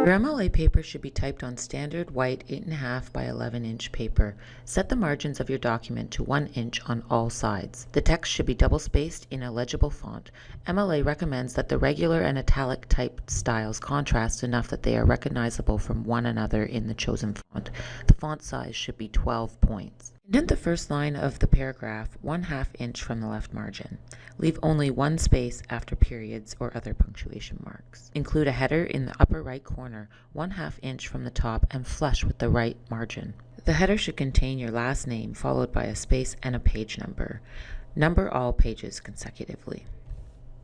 Your MLA paper should be typed on standard white 8.5 by 11 inch paper. Set the margins of your document to 1 inch on all sides. The text should be double spaced in a legible font. MLA recommends that the regular and italic type styles contrast enough that they are recognizable from one another in the chosen font. The font size should be 12 points. Indent the first line of the paragraph 1 half inch from the left margin. Leave only one space after periods or other punctuation marks. Include a header in the upper right corner, 1 half inch from the top and flush with the right margin. The header should contain your last name followed by a space and a page number. Number all pages consecutively.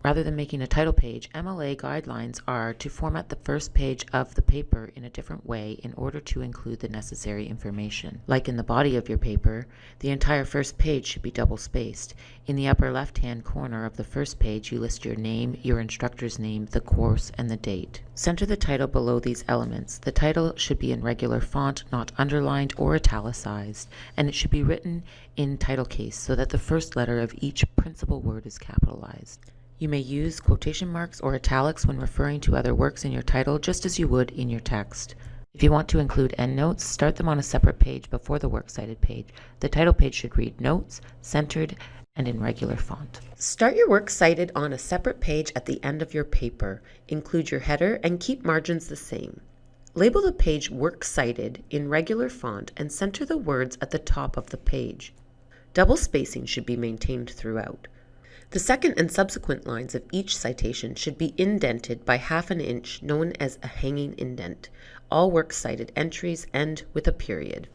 Rather than making a title page, MLA guidelines are to format the first page of the paper in a different way in order to include the necessary information. Like in the body of your paper, the entire first page should be double spaced. In the upper left-hand corner of the first page, you list your name, your instructor's name, the course, and the date. Center the title below these elements. The title should be in regular font, not underlined or italicized, and it should be written in title case so that the first letter of each principal word is capitalized. You may use quotation marks or italics when referring to other works in your title just as you would in your text. If you want to include endnotes, start them on a separate page before the Works Cited page. The title page should read Notes, centered, and in regular font. Start your works cited on a separate page at the end of your paper. Include your header and keep margins the same. Label the page Works Cited in regular font and center the words at the top of the page. Double spacing should be maintained throughout. The second and subsequent lines of each citation should be indented by half an inch, known as a hanging indent. All works cited entries end with a period.